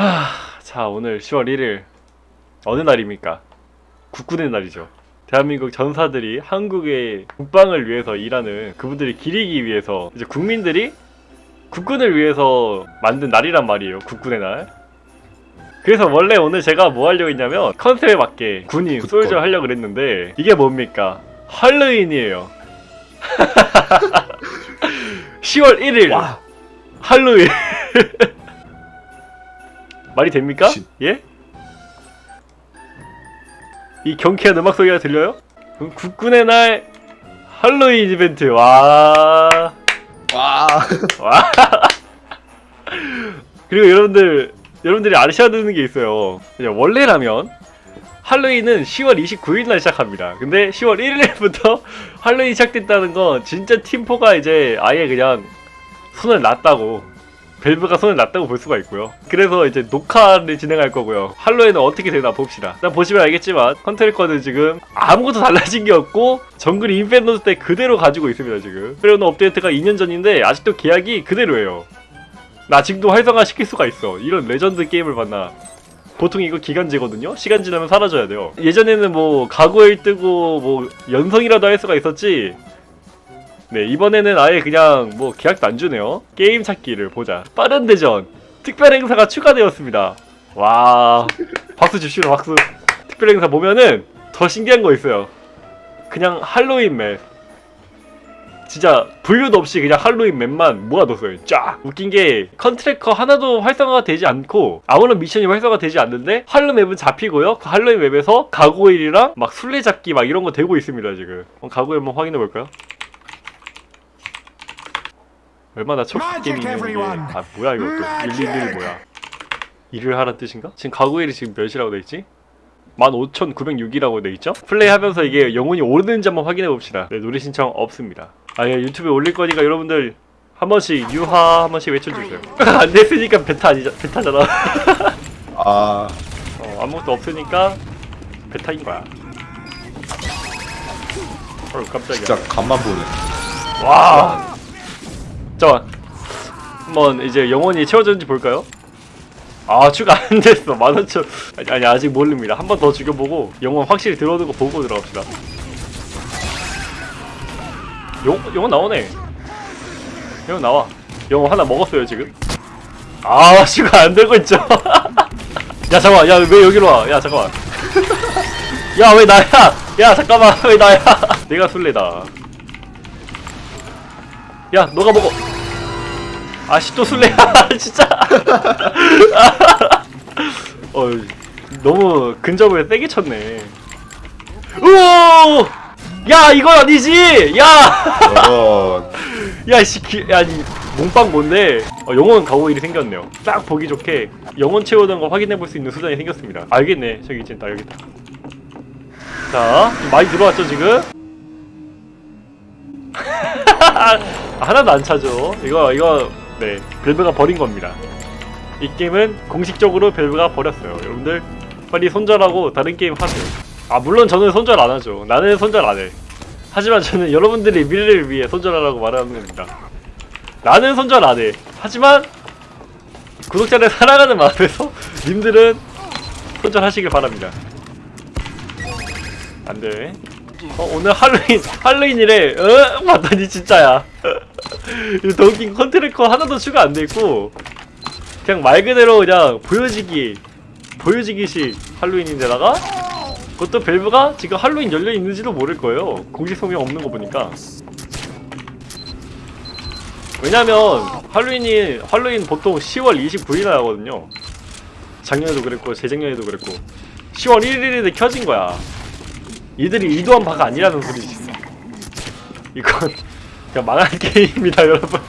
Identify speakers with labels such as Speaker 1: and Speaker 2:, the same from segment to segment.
Speaker 1: 하, 자 오늘 10월 1일 어느 날입니까? 국군의 날이죠. 대한민국 전사들이 한국의 국방을 위해서 일하는 그분들이 기리기 위해서 이제 국민들이 국군을 위해서 만든 날이란 말이에요. 국군의 날. 그래서 원래 오늘 제가 뭐 하려고 했냐면 컨셉에 맞게 군인. 솔저 하려고 그랬는데 이게 뭡니까? 할로윈이에요. 10월 1일
Speaker 2: 와.
Speaker 1: 할로윈 말이 됩니까?
Speaker 2: 진-
Speaker 1: 예? 이 경쾌한 음악 소리가 들려요? 그럼 국군의 날 할로윈 이벤트 와
Speaker 2: 와.
Speaker 1: 와. 그리고 여러분들 여러분들이 아셔야 되는 게 있어요. 그냥 원래라면 할로윈은 10월 29일 날 시작합니다. 근데 10월 1일부터 할로윈 시작됐다는 건 진짜 팀포가 이제 아예 그냥 손을 놨다고 밸브가 손을 놨다고 볼 수가 있고요. 그래서 이제 녹화를 진행할 거고요. 할로윈은 어떻게 되나 봅시다. 일단 보시면 알겠지만 ConTracker는 지금 아무것도 달라진 게 없고 Jungle Inferno 때 그대로 가지고 있습니다 지금. 그리고 업데이트가 2년 전인데 아직도 계약이 그대로예요. 나 지금도 활성화 시킬 수가 있어. 이런 레전드 게임을 봤나. 보통 이거 기간제거든요? 시간 지나면 사라져야 돼요. 예전에는 뭐 가고일 뜨고 뭐 연성이라도 할 수가 있었지. 네 이번에는 아예 그냥 뭐 계약도 안 주네요. 게임 찾기를 보자. 빠른 대전 특별 행사가 추가되었습니다. 와 박수 칩시다 박수. 특별 행사 보면은 더 신기한 거 있어요. 그냥 할로윈 맵. 진짜 분류도 없이 그냥 할로윈 맵만 모아뒀어요. 쫙! 웃긴 게 ConTracker 하나도 활성화가 되지 않고 아무런 미션이 활성화가 되지 않는데 할로 맵은 잡히고요. 그 할로윈 맵에서 가고일이랑 막 술래잡기 막 이런 거 되고 있습니다 지금. 가고일 한번 확인해 볼까요? 얼마나 첫 게임이 있는 게. 아 뭐야 이거 또 111 뭐야. 일을 하란 뜻인가? 지금 가고일이 지금 몇이라고 돼있지? 15,906이라고 돼있죠? 플레이하면서 이게 영혼이 오르는지 한번 확인해 봅시다. 네, 노래 신청 없습니다. 아예 유튜브에 올릴 거니까 여러분들 한 번씩 유하 한 번씩 외쳐주세요. 안 됐으니까 베타 아니자 베타잖아.
Speaker 2: 아.
Speaker 1: 어, 아무것도 없으니까 베타인 거야. 어 깜짝이야.
Speaker 2: 진짜 간만 보네.
Speaker 1: 와. 잠깐. 한번 이제 영혼이 채워졌는지 볼까요? 아 추가 안 됐어. 만원천. 아니, 아니 아직 모릅니다. 한 번 더 죽여보고 영혼 확실히 들어오는 거 보고 들어갑시다. 영 영혼 나오네. 영혼 나와. 영혼 하나 먹었어요 지금. 아 추가 안 되고 있죠. 야 잠깐. 야왜 여기로 와? 야 잠깐만. 야 왜 나야? 야 잠깐만 왜 나야? 내가 술래다. 야 너가 먹어 또 술래야. 진짜. 어 너무 근접을 세게 쳤네. 우야 이건 아니지!
Speaker 2: 저런.
Speaker 1: 야야씨 야니 몸빵 뭔데? 어, 영혼 가오일이 생겼네요. 딱 보기 좋게 영혼 채우는 거 확인해 볼 수 있는 수단이 생겼습니다. 알겠네. 저기 있다 여기 있다. 자 많이 들어왔죠 지금? 하나도 안 차죠. 이거 이거 네 벨브가 버린 겁니다. 이 게임은 공식적으로 벨브가 버렸어요. 여러분들 빨리 손절하고 다른 게임 하세요. 아 물론 저는 손절 안 하죠. 나는 손절 안 해. 하지만 저는 여러분들의 미래를 위해 손절하라고 말하는 겁니다. 나는 손절 안 해. 하지만 구독자를 사랑하는 마음에서 님들은 손절하시길 바랍니다. 안 돼. 어, 오늘 할로윈, 할로윈이래. 어? 봤더니 진짜야. 웃긴 ConTracker 하나도 추가 안 돼 있고, 그냥 말 그대로 그냥 보여지기, 보여지기식 할로윈인데다가, 그것도 밸브가 지금 할로윈 열려 있는지도 모를 거예요. 공식 소명 없는 거 보니까. 왜냐면, 할로윈이, 할로윈 보통 10월 29일에 하거든요. 작년에도 그랬고, 재작년에도 그랬고. 10월 1일에 켜진 거야. 이들이 의도한 바가 아니라는 소리지. 이건 그냥 망한 게임입니다, 여러분.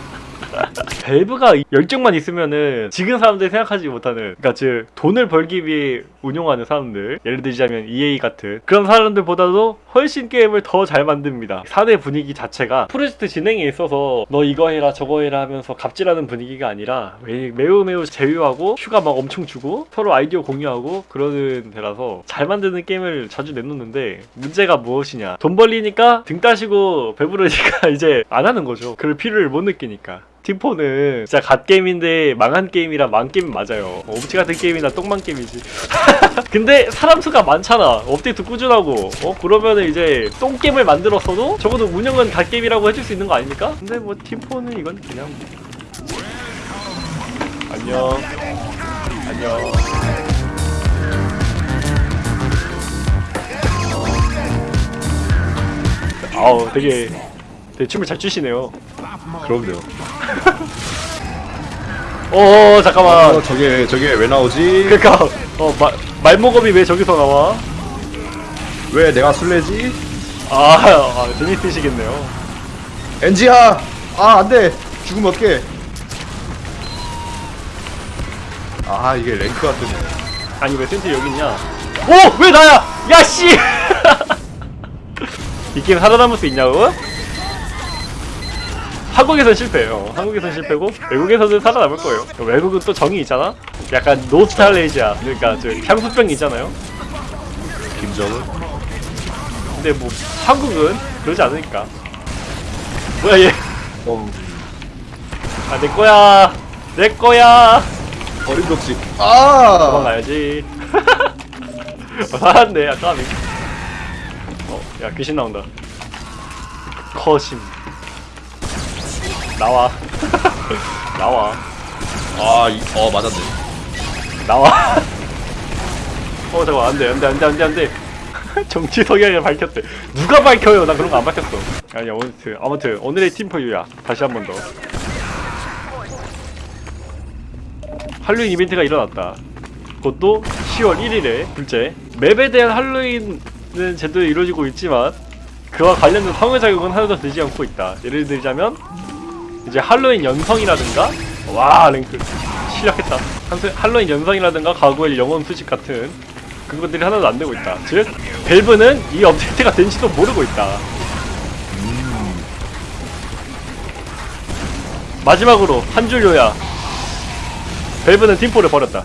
Speaker 1: 밸브가 열정만 있으면은 지금 사람들이 생각하지 못하는 그러니까 즉 돈을 벌기 위해 운용하는 사람들. 예를 들자면 EA 같은 그런 사람들보다도 훨씬 게임을 더 잘 만듭니다. 사내 분위기 자체가 프로젝트 진행에 있어서 너 이거 해라 저거 해라 하면서 갑질하는 분위기가 아니라 매- 매우 매우 제휴하고 휴가 막 엄청 주고 서로 아이디어 공유하고 그러는 데라서 잘 만드는 게임을 자주 내놓는데 문제가 무엇이냐. 돈 벌리니까 등 따시고 배부르니까 이제 안 하는 거죠. 그럴 필요를 못 느끼니까. 팀포는 진짜 갓게임인데 망한 게임이라 망 게임 맞아요. 옵치 같은 게임이나 똥망 게임이지 근데 사람 수가 많잖아. 업데이트 꾸준하고. 어 그러면은 이제 똥게임을 만들었어도 적어도 운영은 갓게임이라고 해줄 수 있는 거 아닙니까? 근데 뭐 팀포는 이건 그냥 안녕. 안녕. 아우 되게 되게 춤을 잘 추시네요.
Speaker 2: 그럼요.
Speaker 1: 어 잠깐만.
Speaker 2: 어, 저게 저게 왜 나오지?
Speaker 1: 그니까 어 마, 말모검이 왜 저기서 나와?
Speaker 2: 왜 내가 술래지?
Speaker 1: 아, 아 재밌으시겠네요
Speaker 2: 엔지야! 아 안 돼! 죽으면 어떡해? 아 이게 랭크가 뜨네.
Speaker 1: 아니 왜 센트 여기 있냐 오! 왜 나야! 야 씨! 이 게임 살아남을 수 있냐고? 한국에선 실패해요 한국에선 실패고 외국에서는 살아남을 거예요 외국은 또 정이 있잖아? 약간 노스탈레이지아 그러니까 저 향수병이 있잖아요
Speaker 2: 김정은?
Speaker 1: 근데 뭐 한국은 그러지 않으니까 뭐야 얘
Speaker 2: 어
Speaker 1: 아, 내 거야. 내 거야.
Speaker 2: 어림없이. 아!
Speaker 1: 도망가야지. 어, 살았네, 아까. 어, 야, 귀신 나온다. 커심. 나와. 나와.
Speaker 2: 아, 이, 어 맞았네.
Speaker 1: 나와. 어, 잠깐, 안 돼, 안 돼, 안 돼, 안 돼, 안 돼. 정치 성향을 밝혔대. 누가 밝혀요? 나 그런 거 안 밝혔어. 아니, 아무튼, 아무튼, 오늘의 팀포유야. 다시 한 번 더. 할로윈 이벤트가 일어났다. 그것도 10월 1일에 둘째. 맵에 대한 할로윈은 제대로 이루어지고 있지만 그와 관련된 상호작용은 하나도 되지 않고 있다. 예를 들자면 이제 할로윈 연성이라든가 와 랭크 실력했다. 할로윈 연성이라든가 가구의 영혼 수집 같은 그것들이 하나도 안 되고 있다. 즉 밸브는 이 업데이트가 된지도 모르고 있다. 마지막으로 한 줄 요야. 밸브는 팀포를 버렸다.